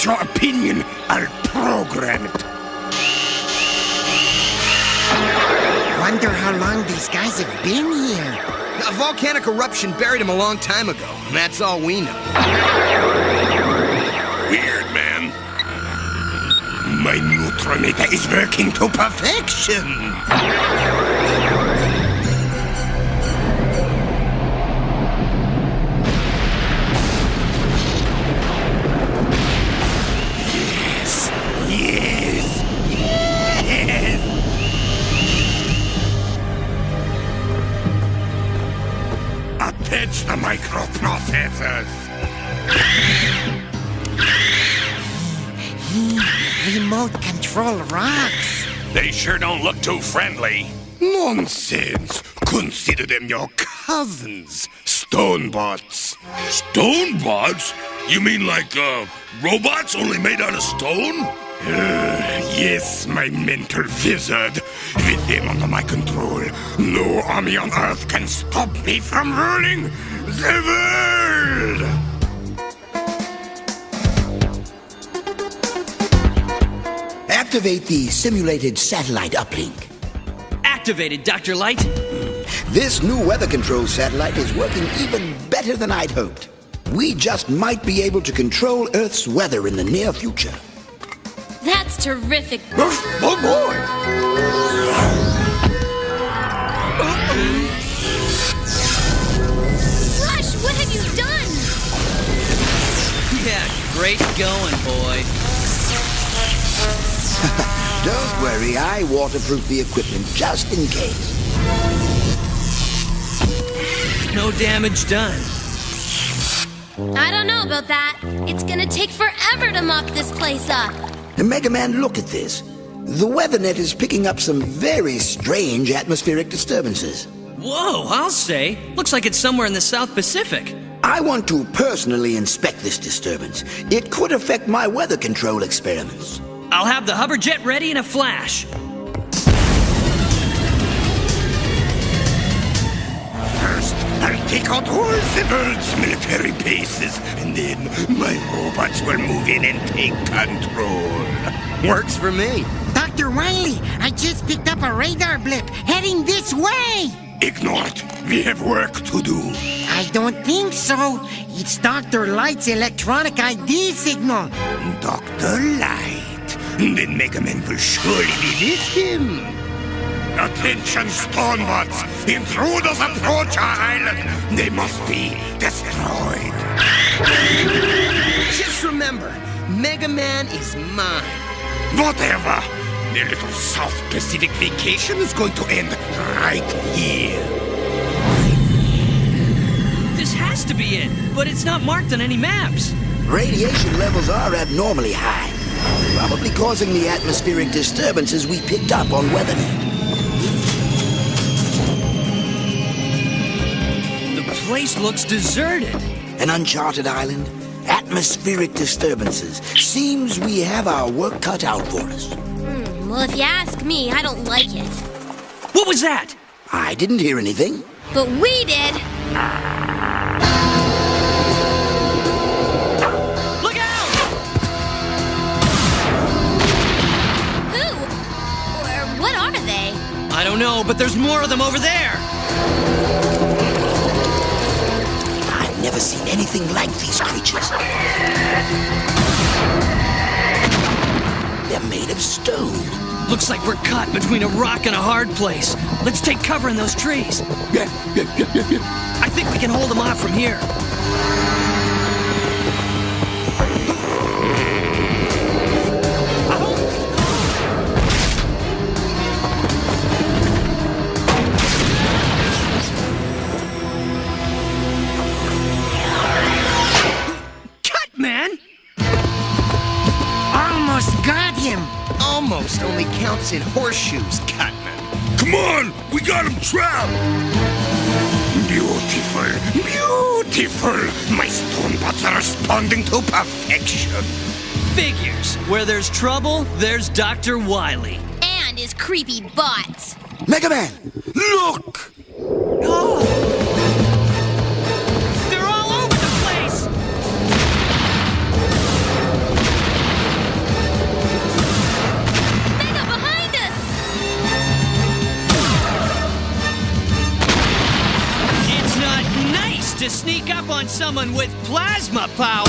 And want your opinion, I'll program it. Wonder how long these guys have been here. A volcanic eruption buried him a long time ago, and that's all we know. Weird, man. My neutronator is working to perfection. Microprocessors. Remote control rocks. They sure don't look too friendly. Nonsense. Consider them your cousins, Stonebots. Stonebots? You mean like, uh, robots only made out of stone? Uh, yes, my mental wizard. With them under my control, no army on Earth can stop me from ruling the! Activate the simulated satellite uplink. Activated, Dr. Light. This new weather control satellite is working even better than I'd hoped. We just might be able to control Earth's weather in the near future. That's terrific. Oh boy! Don't I waterproof the equipment just in case. No damage done. I don't know about that. It's gonna take forever to mop this place up. And Mega Man, look at this. The weather net is picking up some very strange atmospheric disturbances. Whoa, I'll say. Looks like it's somewhere in the South Pacific. I want to personally inspect this disturbance. It could affect my weather control experiments. I'll have the hover jet ready in a flash. First, I'll take out all the world's military bases, and then my robots will move in and take control. Works for me. Dr. Wily, I just picked up a radar blip heading this way. Ignored. We have work to do. I don't think so. It's Dr. Light's electronic ID signal. Dr. Light. Then Mega Man will surely be with him. Attention, Stonebots! Intruders approach our island! They must be destroyed! Just remember, Mega Man is mine. Whatever! Their little South Pacific vacation is going to end right here. This has to be it, but it's not marked on any maps. Radiation levels are abnormally high, probably causing the atmospheric disturbances we picked up on WeatherNet. The place looks deserted. An uncharted island, atmospheric disturbances. Seems we have our work cut out for us. Hmm, well, if you ask me, I don't like it. What was that? I didn't hear anything. But we did. I don't know, but there's more of them over there. I've never seen anything like these creatures. They're made of stone. Looks like we're caught between a rock and a hard place. Let's take cover in those trees. Yeah, yeah, yeah, yeah, yeah. I think we can hold them off from here. Counts in horseshoes, Cutman. Come on, we got him trapped. Beautiful, beautiful. My stone bots are responding to perfection. Figures. Where there's trouble, there's Dr. Wily. And his creepy bots. Mega Man! Look! They're to sneak up on someone with plasma power.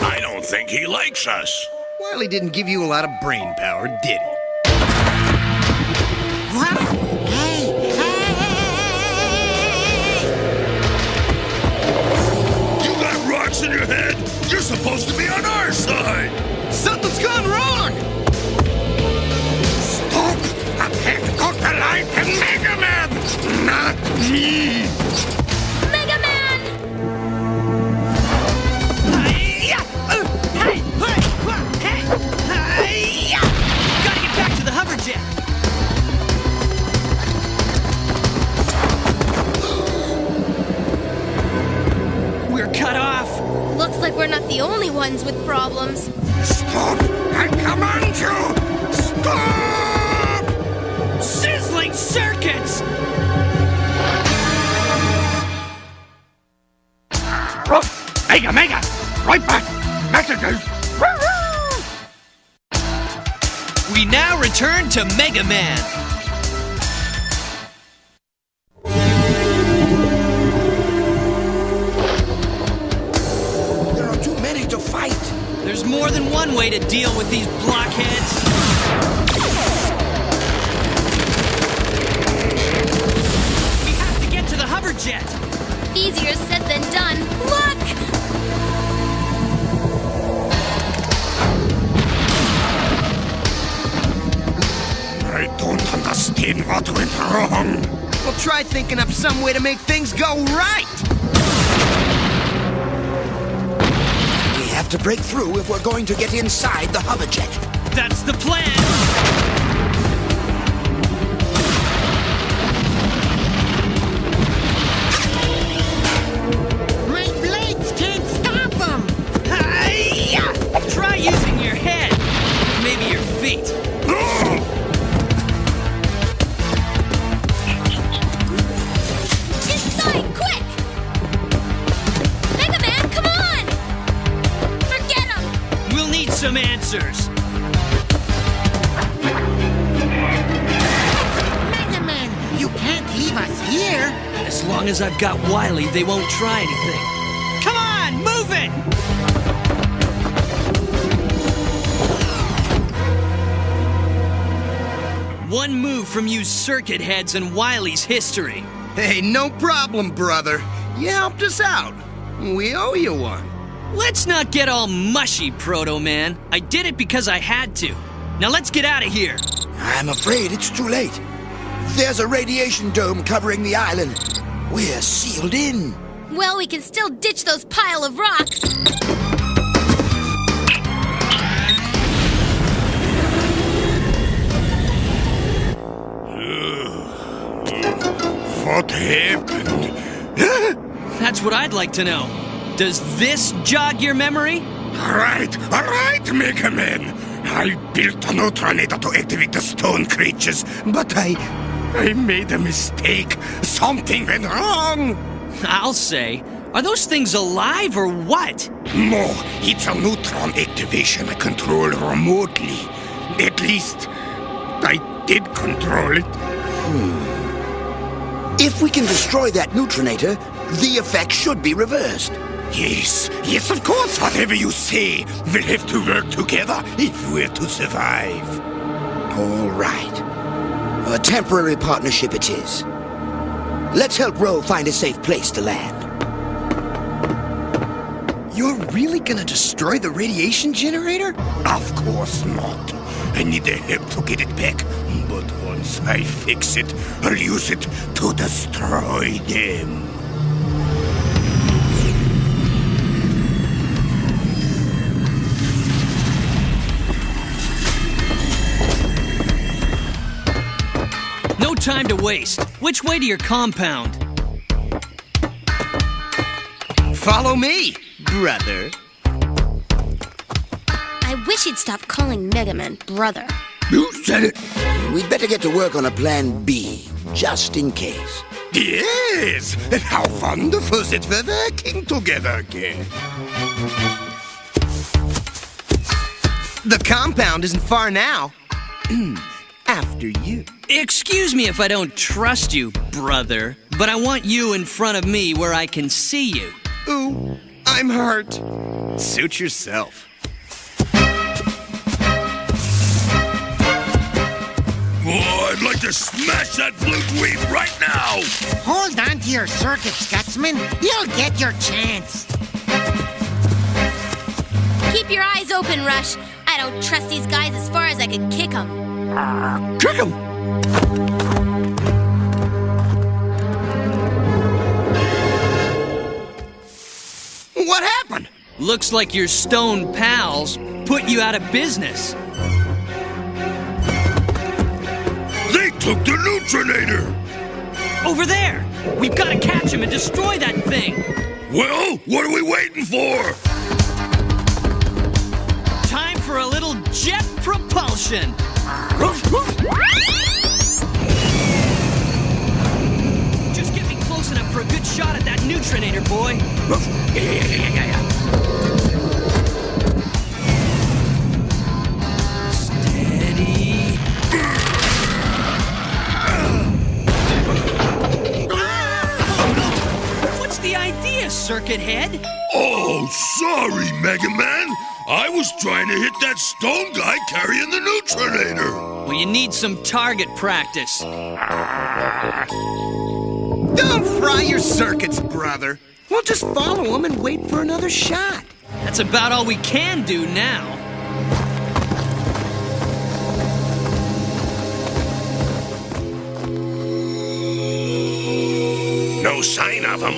I don't think he likes us. Wily didn't give you a lot of brain power, did he? What? Hey, hey! You got rocks in your head? You're supposed to be on our side. Something's gone wrong! Stop! I can't cut the line to Mega Man! Not me! Looks like we're not the only ones with problems. Stop! I command you! Stop! Sizzling circuits! Mega, Mega! Right back! Messages! We now return to Mega Man. Way to deal with these blockheads. We have to get to the hover jet. Easier said than done. Look! I don't understand what went wrong. Well, try thinking up some way to make things go right! Have to break through if we're going to get inside the hover jet. That's the plan. Long as I've got Wily, they won't try anything. Come on, move it! One move from you circuit heads and Wily's history. Hey, no problem, brother. You helped us out. We owe you one. Let's not get all mushy, Proto Man. I did it because I had to. Now let's get out of here. I'm afraid it's too late. There's a radiation dome covering the island. We're sealed in. Well, we can still ditch those pile of rocks. What happened? That's what I'd like to know. Does this jog your memory? All right, all right, Mega Man. I built a neutronator to activate the stone creatures, but I. I made a mistake. Something went wrong. I'll say. Are those things alive or what? No, it's a neutron activation I control remotely. At least, I did control it. Hmm. If we can destroy that neutronator, the effect should be reversed. Yes, yes, of course. Whatever you say, we'll have to work together if we're to survive. All right. A temporary partnership it is. Let's help Roll find a safe place to land. You're really gonna destroy the radiation generator? Of course not. I need the help to get it back. But once I fix it, I'll use it to destroy them. Time to waste. Which way to your compound? Follow me, brother. I wish he'd stop calling Mega Man brother. You said it. We'd better get to work on a plan B, just in case. Yes, and how wonderful that we're working together again. The compound isn't far now. After you. Excuse me if I don't trust you, brother, but I want you in front of me where I can see you. Ooh, I'm hurt. Suit yourself. Oh, I'd like to smash that blue dweeb right now! Hold on to your circuit, Gutsman. You'll get your chance. Keep your eyes open, Rush. I don't trust these guys as far as I could kick them. Kick him! What happened? Looks like your stone pals put you out of business. They took the neutronator! Over there! We've got to catch him and destroy that thing! Well, what are we waiting for? Time for a little jet propulsion! Just get me close enough for a good shot at that neutronator, boy. Yeah, yeah, yeah, yeah, yeah. Steady. What's the idea, Circuit Head? Oh, sorry, Mega Man. I was trying to hit that stone guy carrying the neutronator. Well, you need some target practice. Don't fry your circuits, brother. We'll just follow him and wait for another shot. That's about all we can do now. No sign of them.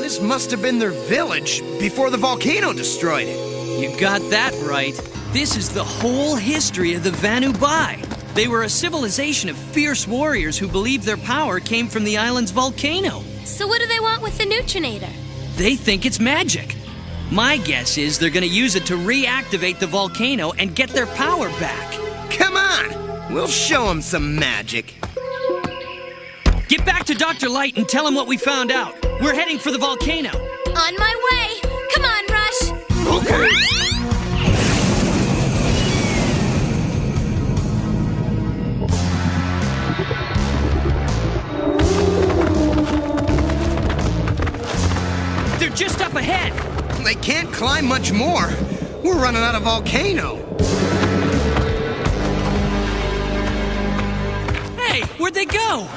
This must have been their village before the volcano destroyed it. You got that right. This is the whole history of the Vanu Bai. They were a civilization of fierce warriors who believed their power came from the island's volcano. So what do they want with the neutronator? They think it's magic. My guess is they're gonna use it to reactivate the volcano and get their power back. Come on, we'll show them some magic. Get back to Dr. Light and tell him what we found out. We're heading for the volcano. On my way! Come on, Rush! Okay. Ahead. They can't climb much more. We're running out of volcano. Hey, where'd they go?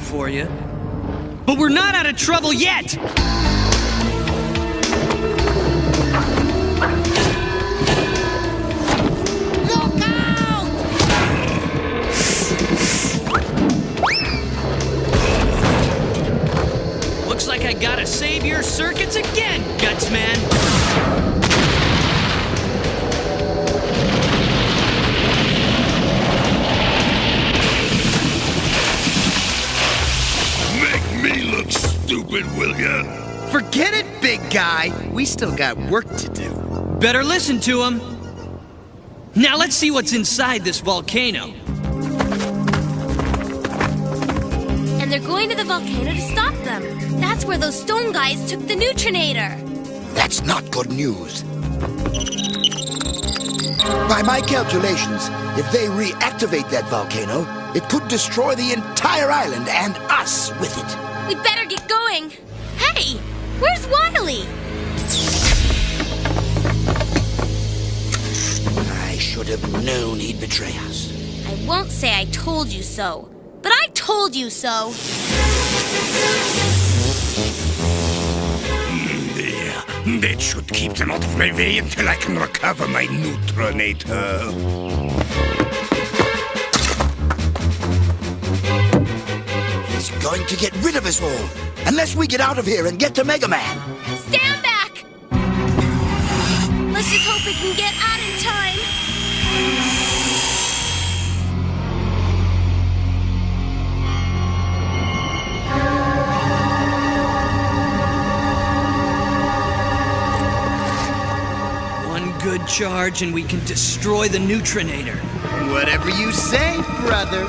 For you. But we're not out of trouble yet! Still got work to do. Better listen to him. Now let's see what's inside this volcano. And they're going to the volcano to stop them. That's where those stone guys took the neutronator. That's not good news. By my calculations, if they reactivate that volcano, it could destroy the entire island and us with it. We'd better get going. Hey, where's Wily? I should have known he'd betray us. I won't say I told you so, but I told you so. There. That should keep them out of my way until I can recover my neutronator. He's going to get rid of us all. Unless we get out of here and get to Mega Man. Stand back! Let's just hope we can get out in time. One good charge and we can destroy the neutronator. Whatever you say, brother.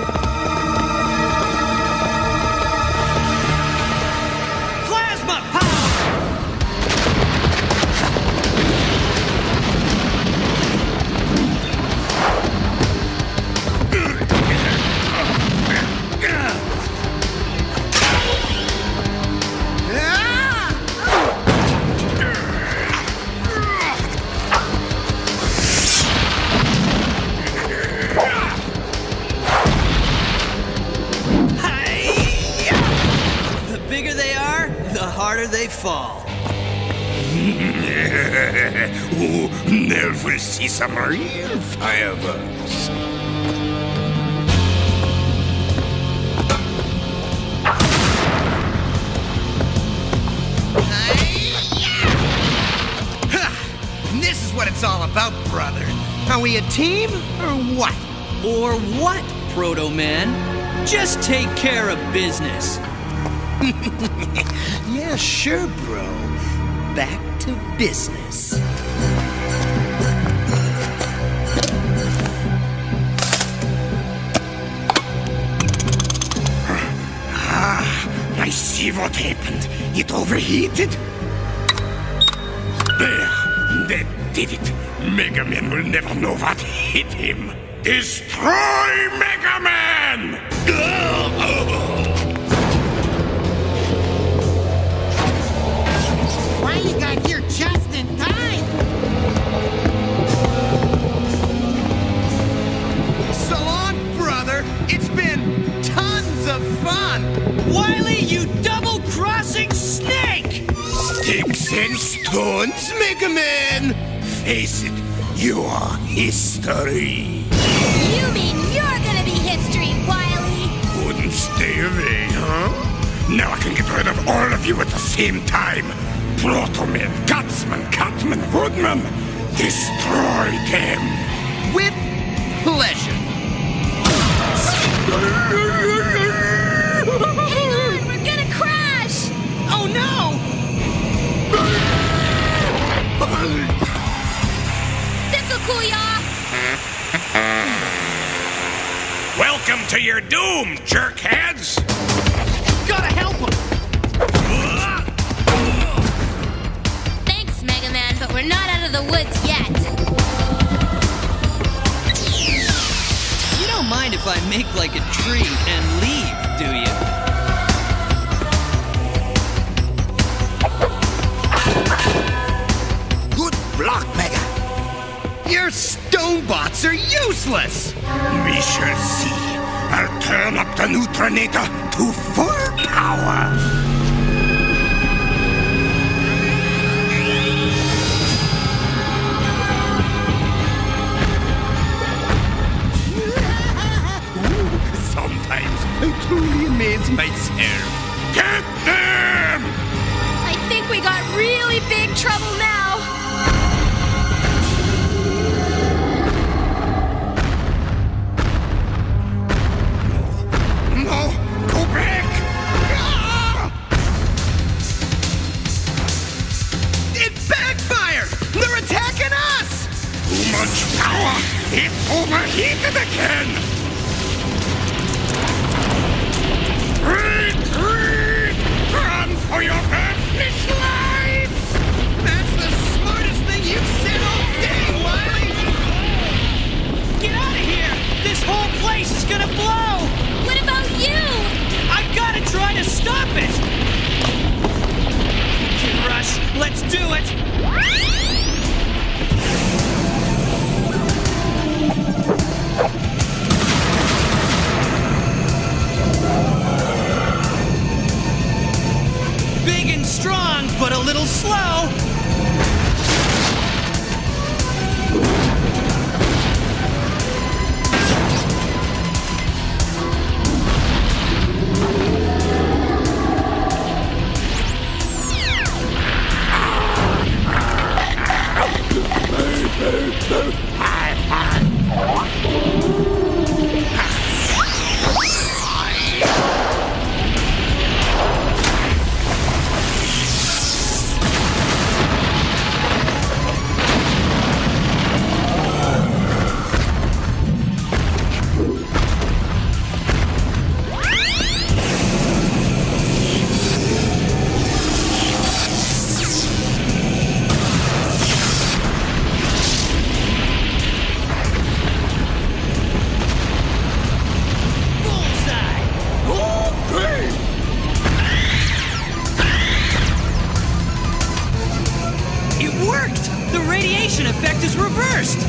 Some real fireworks. Ha! This is what it's all about, brother. Are we a team or what? Or what, Proto Man? Just take care of business. Yeah, sure, bro. Back to business. See what happened. It overheated. There, that did it. Mega Man will never know what hit him. Destroy Mega Man! Face it, you are history. You mean you're gonna be history, Wily? Couldn't stay away, huh? Now I can get rid of all of you at the same time. Protoman, Gutsman, Cutman, Woodman, destroy them! With pleasure. Hang on, we're gonna crash! Oh no! This'll cool ya off! Welcome to your doom, jerkheads! Gotta help him. Thanks, Mega Man, but we're not out of the woods yet. You don't mind if I make like a tree and leave, do you? Your stone bots are useless. We shall see. I'll turn up the neutronator to full power. The radiation effect is reversed!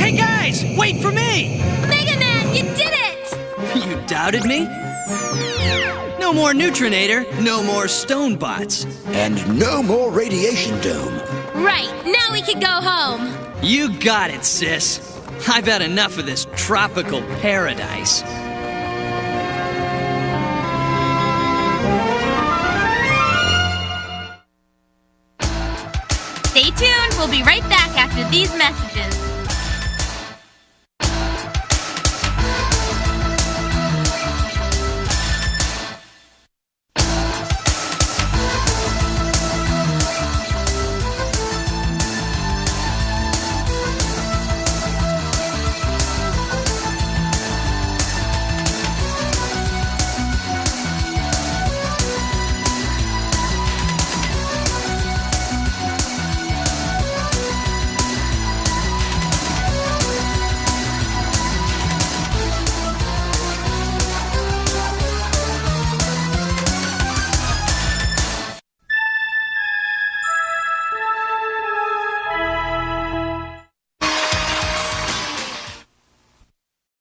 Hey guys, wait for me! Mega Man, you did it! You doubted me? No more Neutronator, no more stone bots. And no more radiation dome. Right, now we can go home. You got it, sis. I've had enough of this tropical paradise. Be right back after these messages.